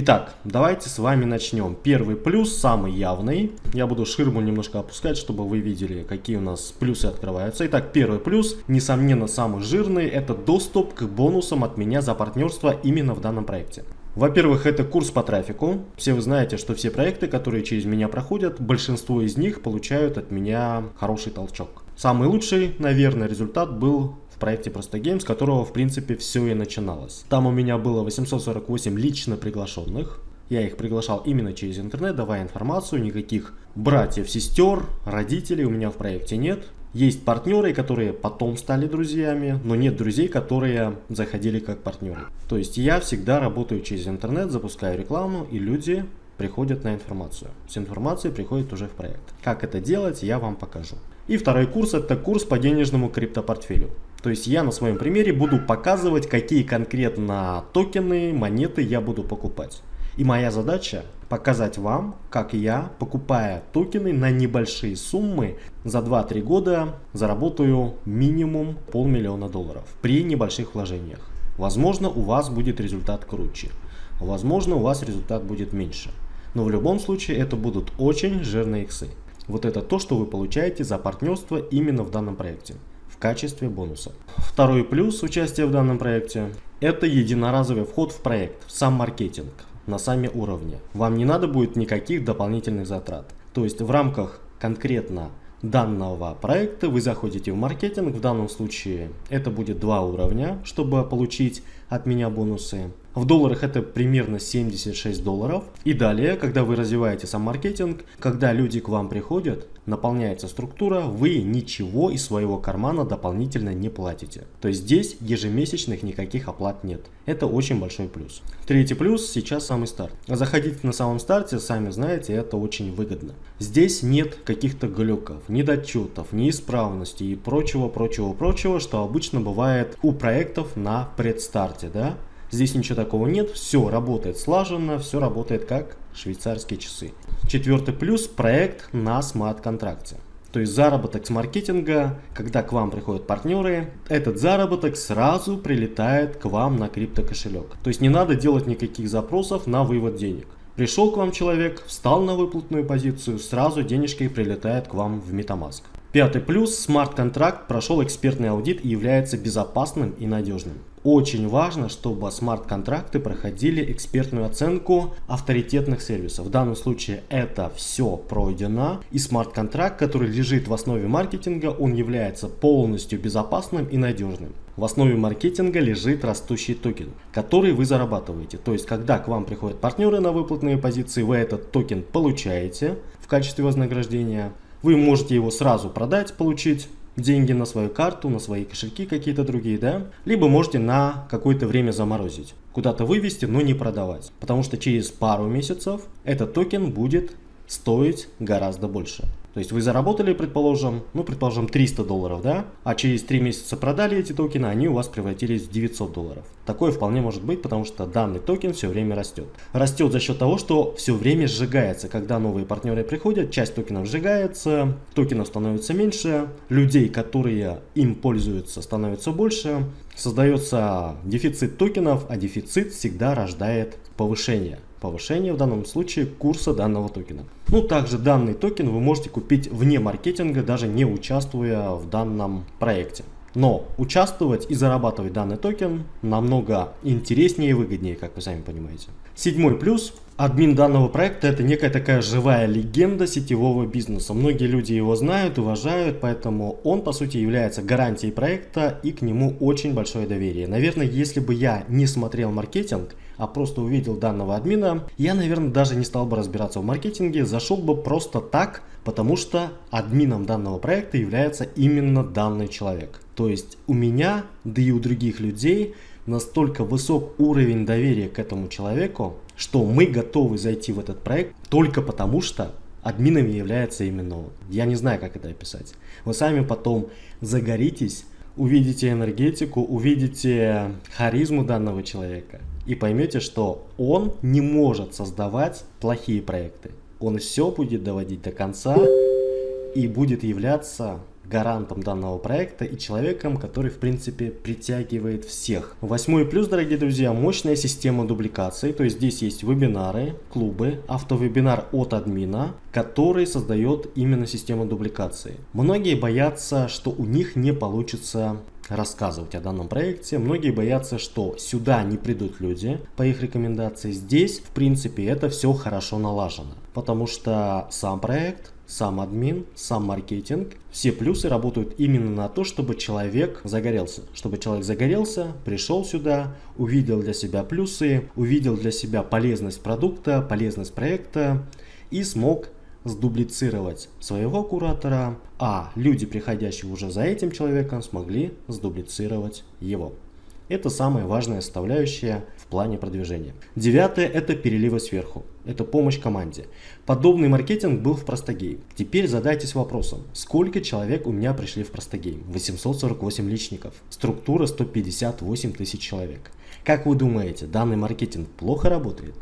Итак, давайте с вами начнем. Первый плюс, самый явный. Я буду ширму немножко опускать, чтобы вы видели, какие у нас плюсы открываются. Итак, первый плюс, несомненно самый жирный, это доступ к бонусам от меня за партнерство именно в данном проекте. Во-первых, это курс по трафику. Все вы знаете, что все проекты, которые через меня проходят, большинство из них получают от меня хороший толчок. Самый лучший, наверное, результат был проекте Просто Game, с которого, в принципе, все и начиналось. Там у меня было 848 лично приглашенных. Я их приглашал именно через интернет, давая информацию, никаких братьев, сестер, родителей у меня в проекте нет. Есть партнеры, которые потом стали друзьями, но нет друзей, которые заходили как партнеры. То есть я всегда работаю через интернет, запускаю рекламу, и люди приходят на информацию. С информацией приходят уже в проект. Как это делать, я вам покажу. И второй курс это курс по денежному криптопортфелю. То есть я на своем примере буду показывать, какие конкретно токены, монеты я буду покупать. И моя задача показать вам, как я, покупая токены на небольшие суммы, за 2-3 года заработаю минимум полмиллиона долларов при небольших вложениях. Возможно, у вас будет результат круче. Возможно, у вас результат будет меньше. Но в любом случае это будут очень жирные иксы. Вот это то, что вы получаете за партнерство именно в данном проекте в качестве бонуса. Второй плюс участия в данном проекте – это единоразовый вход в проект, в сам маркетинг на сами уровни. Вам не надо будет никаких дополнительных затрат. То есть в рамках конкретно данного проекта вы заходите в маркетинг. В данном случае это будет два уровня, чтобы получить от меня бонусы. В долларах это примерно 76 долларов. И далее, когда вы развиваете сам маркетинг, когда люди к вам приходят, наполняется структура, вы ничего из своего кармана дополнительно не платите. То есть здесь ежемесячных никаких оплат нет. Это очень большой плюс. Третий плюс сейчас самый старт. Заходите на самом старте, сами знаете, это очень выгодно. Здесь нет каких-то глюков, недочетов, неисправностей и прочего, прочего, прочего, что обычно бывает у проектов на предстарте, да? Здесь ничего такого нет, все работает слаженно, все работает как швейцарские часы. Четвертый плюс – проект на смарт-контракте. То есть заработок с маркетинга, когда к вам приходят партнеры, этот заработок сразу прилетает к вам на криптокошелек. То есть не надо делать никаких запросов на вывод денег. Пришел к вам человек, встал на выплатную позицию, сразу денежки прилетают к вам в MetaMask. Пятый плюс – смарт-контракт прошел экспертный аудит и является безопасным и надежным. Очень важно, чтобы смарт-контракты проходили экспертную оценку авторитетных сервисов. В данном случае это все пройдено. И смарт-контракт, который лежит в основе маркетинга, он является полностью безопасным и надежным. В основе маркетинга лежит растущий токен, который вы зарабатываете. То есть, когда к вам приходят партнеры на выплатные позиции, вы этот токен получаете в качестве вознаграждения. Вы можете его сразу продать, получить деньги на свою карту, на свои кошельки какие-то другие, да? Либо можете на какое-то время заморозить, куда-то вывести, но не продавать. Потому что через пару месяцев этот токен будет стоить гораздо больше. То есть вы заработали, предположим, ну, предположим, 300 долларов, да? А через 3 месяца продали эти токены, они у вас превратились в 900 долларов. Такое вполне может быть, потому что данный токен все время растет. Растет за счет того, что все время сжигается. Когда новые партнеры приходят, часть токенов сжигается, токенов становится меньше, людей, которые им пользуются, становится больше. Создается дефицит токенов, а дефицит всегда рождает повышение повышение в данном случае курса данного токена. Ну, также данный токен вы можете купить вне маркетинга, даже не участвуя в данном проекте. Но участвовать и зарабатывать данный токен намного интереснее и выгоднее, как вы сами понимаете. Седьмой плюс. Админ данного проекта это некая такая живая легенда сетевого бизнеса. Многие люди его знают, уважают, поэтому он по сути является гарантией проекта и к нему очень большое доверие. Наверное, если бы я не смотрел маркетинг, а просто увидел данного админа, я, наверное, даже не стал бы разбираться в маркетинге, зашел бы просто так, потому что админом данного проекта является именно данный человек. То есть у меня, да и у других людей настолько высок уровень доверия к этому человеку, что мы готовы зайти в этот проект только потому, что админом является именно он. Я не знаю, как это описать. Вы сами потом загоритесь, увидите энергетику, увидите харизму данного человека и поймете, что он не может создавать плохие проекты. Он все будет доводить до конца и будет являться гарантом данного проекта и человеком, который в принципе притягивает всех. Восьмой плюс, дорогие друзья, мощная система дубликации, то есть здесь есть вебинары, клубы, автовебинар от админа, который создает именно систему дубликации. Многие боятся, что у них не получится рассказывать о данном проекте. Многие боятся, что сюда не придут люди по их рекомендации. Здесь, в принципе, это все хорошо налажено, потому что сам проект сам админ, сам маркетинг, все плюсы работают именно на то, чтобы человек загорелся. Чтобы человек загорелся, пришел сюда, увидел для себя плюсы, увидел для себя полезность продукта, полезность проекта и смог сдублицировать своего куратора, а люди, приходящие уже за этим человеком, смогли сдублицировать его. Это самая важная составляющая в плане продвижения. Девятое – это переливы сверху. Это помощь команде. Подобный маркетинг был в Простогейм. Теперь задайтесь вопросом, сколько человек у меня пришли в Простогейм? 848 личников. Структура 158 тысяч человек. Как вы думаете, данный маркетинг плохо работает?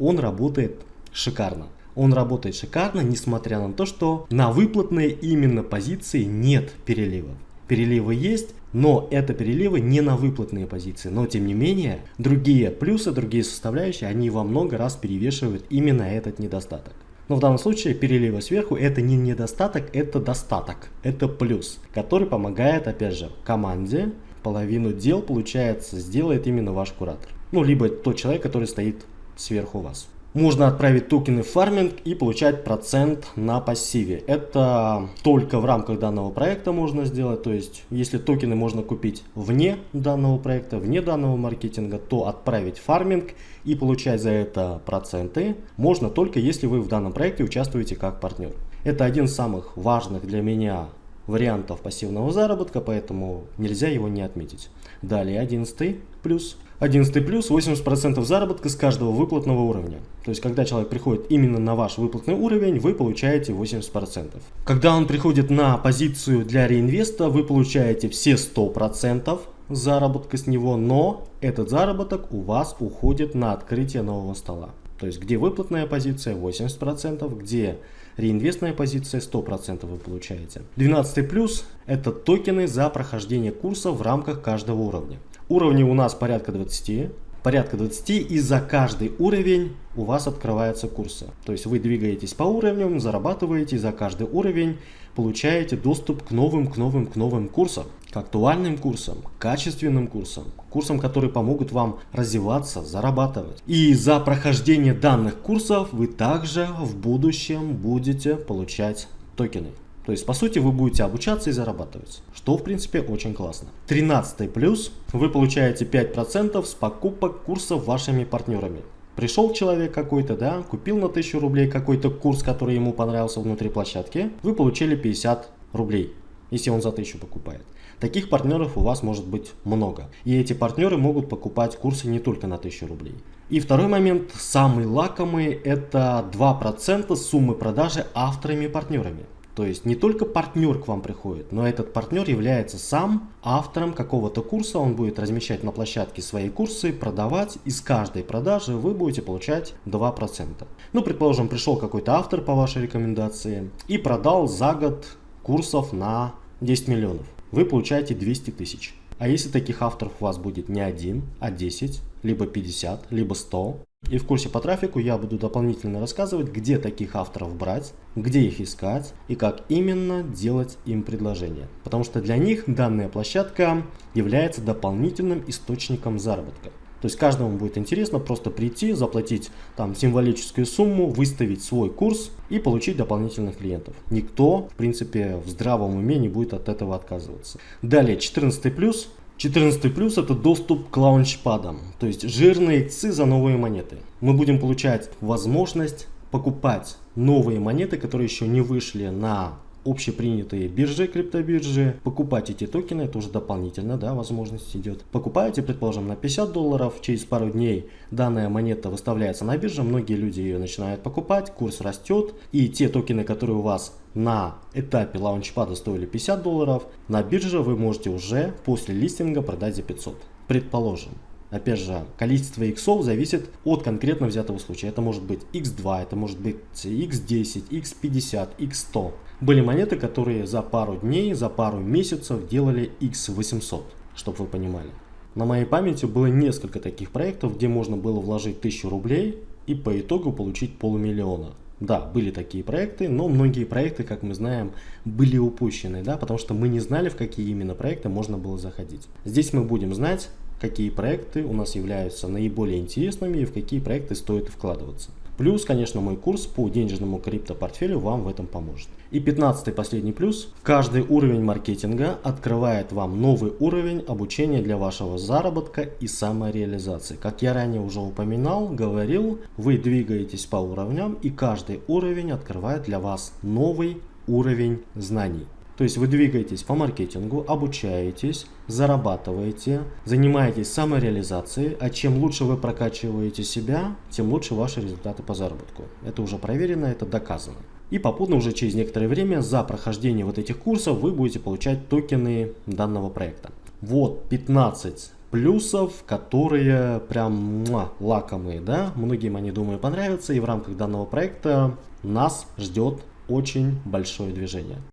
Он работает шикарно. Он работает шикарно, несмотря на то, что на выплатные именно позиции нет переливов. Переливы есть, но это переливы не на выплатные позиции. Но тем не менее, другие плюсы, другие составляющие, они во много раз перевешивают именно этот недостаток. Но в данном случае переливы сверху это не недостаток, это достаток. Это плюс, который помогает, опять же, команде половину дел, получается, сделает именно ваш куратор. Ну, либо тот человек, который стоит сверху вас можно отправить токены в фарминг и получать процент на пассиве. Это только в рамках данного проекта можно сделать. То есть, если токены можно купить вне данного проекта, вне данного маркетинга, то отправить фарминг и получать за это проценты можно только если вы в данном проекте участвуете как партнер. Это один из самых важных для меня вариантов пассивного заработка, поэтому нельзя его не отметить. Далее 11 плюс 11 плюс 80% заработка с каждого выплатного уровня. То есть, когда человек приходит именно на ваш выплатный уровень, вы получаете 80%. Когда он приходит на позицию для реинвеста, вы получаете все 100% заработка с него, но этот заработок у вас уходит на открытие нового стола. То есть, где выплатная позиция 80%, где реинвестная позиция 100% вы получаете. 12 плюс это токены за прохождение курса в рамках каждого уровня. Уровней у нас порядка 20. Порядка 20 и за каждый уровень у вас открываются курсы. То есть вы двигаетесь по уровням, зарабатываете, за каждый уровень получаете доступ к новым, к новым, к новым курсам. Актуальным курсам, качественным курсам, курсам, которые помогут вам развиваться, зарабатывать. И за прохождение данных курсов вы также в будущем будете получать токены. То есть, по сути, вы будете обучаться и зарабатывать, что, в принципе, очень классно. 13 плюс, вы получаете 5% с покупок курсов вашими партнерами. Пришел человек какой-то, да, купил на 1000 рублей какой-то курс, который ему понравился внутри площадки, вы получили 50 рублей, если он за 1000 покупает. Таких партнеров у вас может быть много. И эти партнеры могут покупать курсы не только на 1000 рублей. И второй момент, самый лакомый, это 2% суммы продажи авторами-партнерами. То есть не только партнер к вам приходит, но этот партнер является сам автором какого-то курса, он будет размещать на площадке свои курсы, продавать, и с каждой продажи вы будете получать 2%. Ну, предположим, пришел какой-то автор по вашей рекомендации и продал за год курсов на 10 миллионов. Вы получаете 200 тысяч. А если таких авторов у вас будет не один, а 10, либо 50, либо 100, и в курсе по трафику я буду дополнительно рассказывать, где таких авторов брать, где их искать и как именно делать им предложение. Потому что для них данная площадка является дополнительным источником заработка. То есть каждому будет интересно просто прийти, заплатить там символическую сумму, выставить свой курс и получить дополнительных клиентов. Никто, в принципе, в здравом уме не будет от этого отказываться. Далее, 14 плюс. 14 плюс это доступ к лаунчпадам, то есть жирные ЦИ за новые монеты. Мы будем получать возможность покупать новые монеты, которые еще не вышли на общепринятые биржи, криптобиржи, покупать эти токены, это уже дополнительно, да, возможность идет. Покупаете, предположим, на 50 долларов, через пару дней данная монета выставляется на бирже, многие люди ее начинают покупать, курс растет, и те токены, которые у вас на этапе лаунчпада стоили 50 долларов, на бирже вы можете уже после листинга продать за 500. Предположим. Опять же, количество иксов зависит от конкретно взятого случая. Это может быть x2, это может быть x10, x50, x100. Были монеты, которые за пару дней, за пару месяцев делали x800, чтобы вы понимали. На моей памяти было несколько таких проектов, где можно было вложить 1000 рублей и по итогу получить полумиллиона. Да, были такие проекты, но многие проекты, как мы знаем, были упущены, да, потому что мы не знали, в какие именно проекты можно было заходить. Здесь мы будем знать, какие проекты у нас являются наиболее интересными и в какие проекты стоит вкладываться. Плюс, конечно, мой курс по денежному криптопортфелю вам в этом поможет. И 15 последний плюс. Каждый уровень маркетинга открывает вам новый уровень обучения для вашего заработка и самореализации. Как я ранее уже упоминал, говорил, вы двигаетесь по уровням и каждый уровень открывает для вас новый уровень знаний. То есть вы двигаетесь по маркетингу, обучаетесь, зарабатываете, занимаетесь самореализацией, а чем лучше вы прокачиваете себя, тем лучше ваши результаты по заработку. Это уже проверено, это доказано. И попутно уже через некоторое время за прохождение вот этих курсов вы будете получать токены данного проекта. Вот 15 плюсов, которые прям муа, лакомые, да, многим они, думаю, понравятся, и в рамках данного проекта нас ждет очень большое движение.